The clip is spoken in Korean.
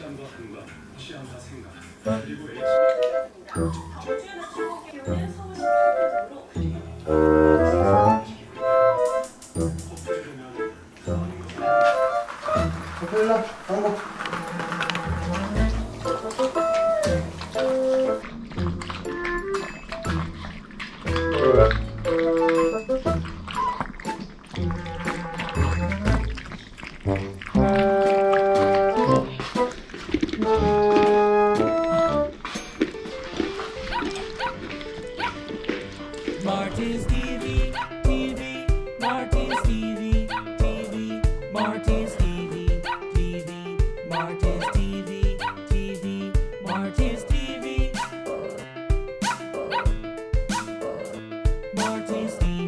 시간과 공간, 취향과 생각. 네. 그리고 H 고맙습니다. Marty's TV, TV, Marty's TV, TV, Marty's TV, TV, Marty's TV, TV, Marty's TV, Marty's TV.